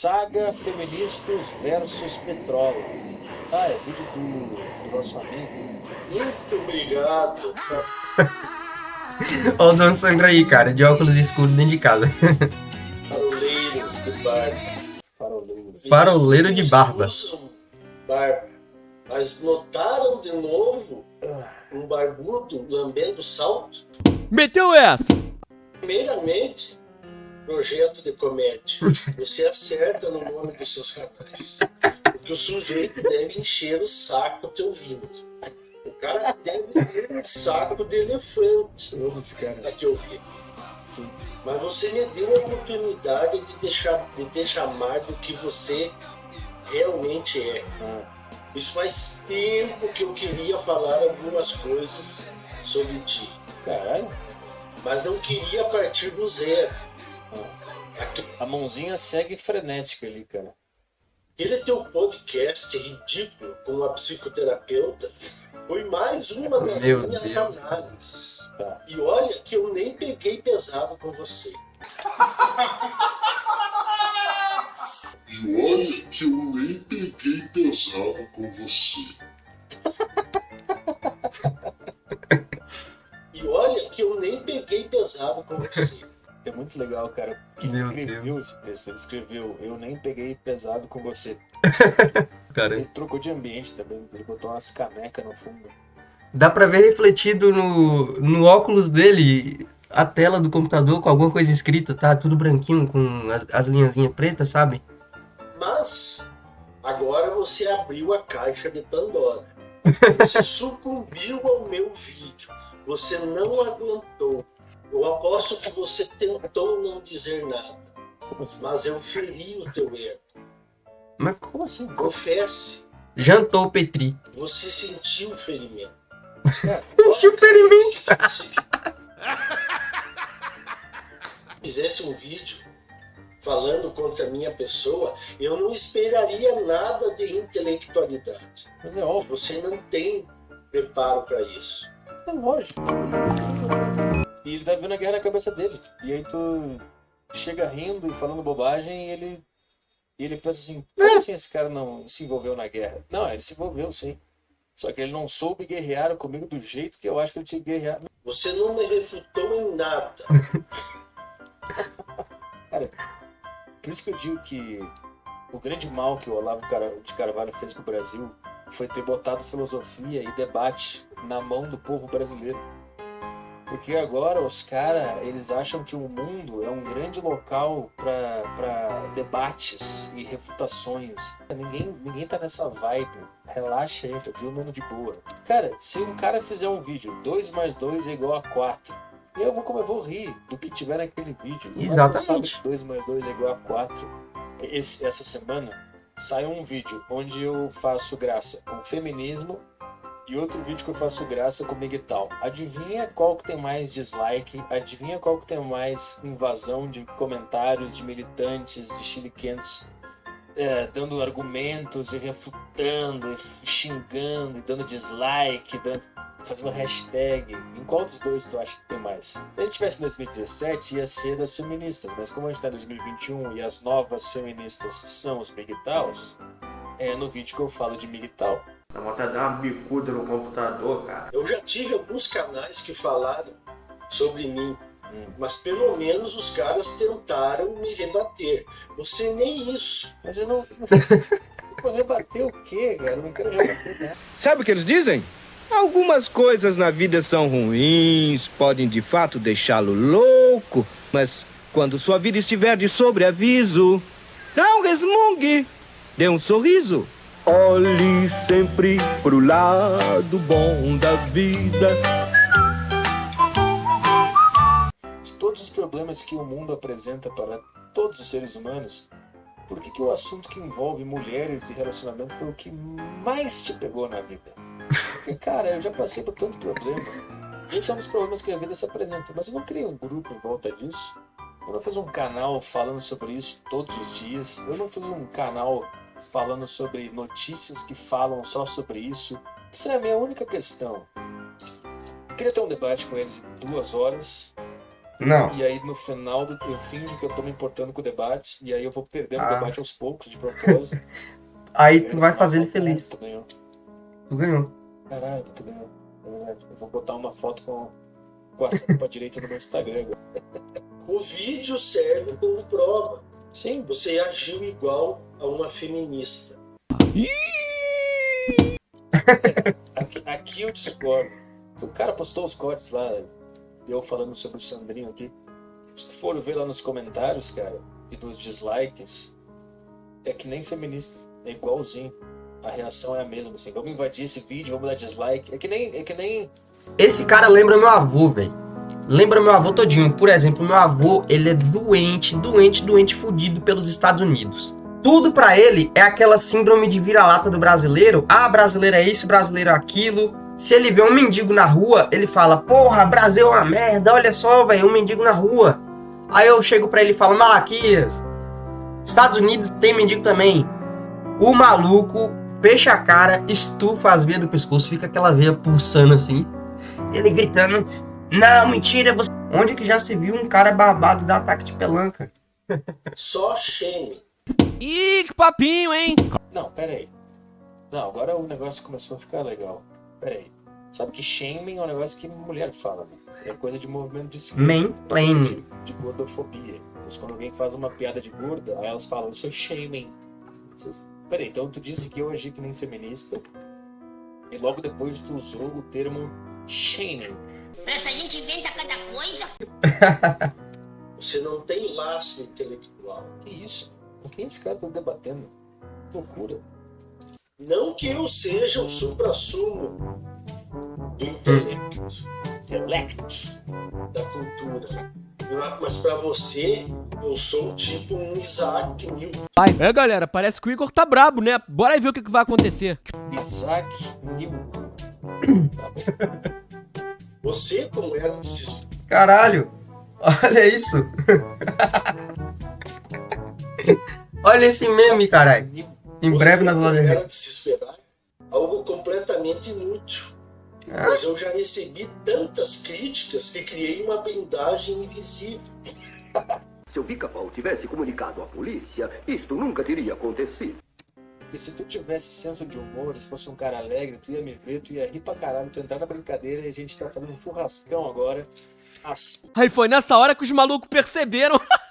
Saga Feministas versus Petróleo. Ah, é vídeo do, do nosso amigo. Muito obrigado. Olha o Dona Sandra aí, cara, de óculos escuros dentro de casa. Faroleiro de barba. Faroleiro. Faroleiro de barba. barba. Mas notaram de novo um barbudo lambendo salto? Meteu essa! Primeiramente, projeto de comédia. Você acerta no nome dos seus canais. Porque o sujeito deve encher o saco te ouvindo. O cara deve ter um saco de elefante Todos, cara. a te ouvir. Sim. Mas você me deu a oportunidade de, deixar, de te chamar do que você realmente é. Isso faz tempo que eu queria falar algumas coisas sobre ti. caralho. Mas não queria partir do zero. A mãozinha segue frenética ali, cara. teu podcast ridículo com a psicoterapeuta foi mais uma das Meu minhas Deus. análises. Tá. E olha que eu nem peguei pesado com você. E olha que eu nem peguei pesado com você. E olha que eu nem peguei pesado com você. Muito legal, cara. Quem Meu escreveu Deus. esse texto? Ele escreveu, eu nem peguei pesado com você. Cara, Ele trocou de ambiente também. Ele botou umas canecas no fundo. dá pra ver refletido no, no óculos dele a tela do computador com alguma coisa escrita, tá? Tudo branquinho com as, as linhazinhas pretas, sabe? Mas agora você abriu a caixa de Pandora. Você sucumbiu ao meu vídeo. Você não aguentou. Eu aposto que você tentou não dizer nada. Assim? Mas eu feri o teu ego. Mas Como assim? Confesse, jantou o Petri. você sentiu o ferimento. Sentiu o ferimento. Se você fizesse um vídeo falando contra a minha pessoa, eu não esperaria nada de intelectualidade. mas é óbvio. Você não tem preparo para isso. É lógico. E ele tá vendo a guerra na cabeça dele. E aí tu chega rindo e falando bobagem e ele. E ele pensa assim, como assim esse cara não se envolveu na guerra? Não, ele se envolveu sim. Só que ele não soube guerrear comigo do jeito que eu acho que ele tinha que guerrear. Você não me refutou em nada. Por isso que eu digo que o grande mal que o Olavo de Carvalho fez pro Brasil foi ter botado filosofia e debate na mão do povo brasileiro. Porque agora os caras, eles acham que o mundo é um grande local para debates e refutações. Ninguém, ninguém tá nessa vibe. Relaxa aí, tá todo mundo de boa. Cara, se um cara fizer um vídeo 2 mais 2 é igual a 4, eu vou, como eu vou rir do que tiver naquele vídeo. Exatamente. que 2 mais 2 é igual a 4. Esse- essa semana saiu um vídeo onde eu faço graça com feminismo e outro vídeo que eu faço graça com Miguel. Adivinha qual que tem mais dislike? Adivinha qual que tem mais invasão de comentários de militantes, de chiliquentos, é, dando argumentos e refutando, e xingando, e dando dislike, dando, fazendo hashtag. Em qual dos dois tu acha que tem mais? Se a gente tivesse em 2017, ia ser das feministas, mas como a gente tá em 2021 e as novas feministas são os Miguels, é no vídeo que eu falo de Miguel. Dá vontade de dar uma bicuda no computador, cara. Eu já tive alguns canais que falaram sobre mim, Hum. mas pelo menos os caras tentaram me rebater. Você nem isso. Mas eu não. Vou rebater o quê, cara? Eu não quero rebater nada. Sabe o que eles dizem? Algumas coisas na vida são ruins, podem de fato deixá-lo louco, mas quando sua vida estiver de sobreaviso, não resmungue, dê um sorriso. Olhe sempre pro lado bom da vida. Todos os problemas que o mundo apresenta para todos os seres humanos, por que, que o assunto que envolve mulheres e relacionamento foi o que mais te pegou na vida? Porque, cara, eu já passei por tanto problema. Esse é um dos problemas que a vida se apresenta, mas eu não criei um grupo em volta disso. Eu não fiz um canal falando sobre isso todos os dias. Eu não fiz um canal falando sobre notícias que falam só sobre isso. Essa é a minha única questão. Eu queria ter um debate com ele de duas horas Não. E aí no final do, eu finjo que eu tô me importando com o debate. E aí eu vou perdendo Ah. o debate aos poucos, de propósito. Aí tu vai fazer ele feliz. "Caralho, Tu ganhou. Tu ganhou. Caralho, tu ganhou. É. Eu vou botar uma foto com, com a tampa direita no meu Instagram agora. O vídeo serve como prova. Sim, Você agiu igual a uma feminista. Aqui, aqui eu discordo. O cara postou os cortes lá, eu falando sobre o Sandrinho aqui. Se tu for ver lá nos comentários, cara, e dos dislikes, é que nem feminista. É igualzinho. A reação é a mesma, assim. Vamos invadir esse vídeo, vamos dar dislike. É que nem. É que nem. Esse cara lembra meu avô, velho. Lembra meu avô todinho. Por exemplo, meu avô, ele é doente, doente, doente, fudido pelos Estados Unidos. Tudo pra ele é aquela síndrome de vira-lata do brasileiro. Ah, brasileiro é isso, brasileiro é aquilo. Se ele vê um mendigo na rua, ele fala: Porra, Brasil é uma merda, olha só, velho, um mendigo na rua. Aí eu chego pra ele e falo: Malaquias, Estados Unidos tem mendigo também. O maluco fecha a cara, estufa as veias do pescoço, fica aquela veia pulsando assim. Ele gritando: Não, mentira, você. Onde que já se viu um cara babado dar ataque de pelanca? Só shame. Ih, que papinho, hein? Não, pera aí. Não, agora o negócio começou a ficar legal. Pera aí. Sabe que shaming é um negócio que mulher fala, né? É coisa de movimento de esquerda. Mansplaining. de gordofobia. Então, quando alguém faz uma piada de gorda, aí elas falam, isso é shaming. Vocês- Peraí, então tu disse que eu agi que nem feminista e logo depois tu usou o termo shaming. Essa gente inventa cada coisa. Você não tem laço intelectual. Que isso? Com quem esse cara tá debatendo? Que loucura. Não que eu seja o supra-sumo do intelecto, Intellect. da cultura. Mas pra você, eu sou tipo um Isaac Newton. É, galera, parece que o Igor tá brabo, né? Bora aí ver o que, que vai acontecer. Isaac Newton. Você, como era se Caralho, olha isso. olha esse meme, caralho. Em Você, breve na era de se esperar, algo completamente inútil. Ah. Pois eu já recebi tantas críticas que criei uma blindagem invisível. Se o pica-pau tivesse comunicado à polícia, isto nunca teria acontecido. E se tu tivesse senso de humor, se fosse um cara alegre, tu ia me ver, tu ia rir pra caralho, tu entrar na brincadeira e a gente tá fazendo um churrascão agora. Assim. Aí foi nessa hora que os malucos perceberam.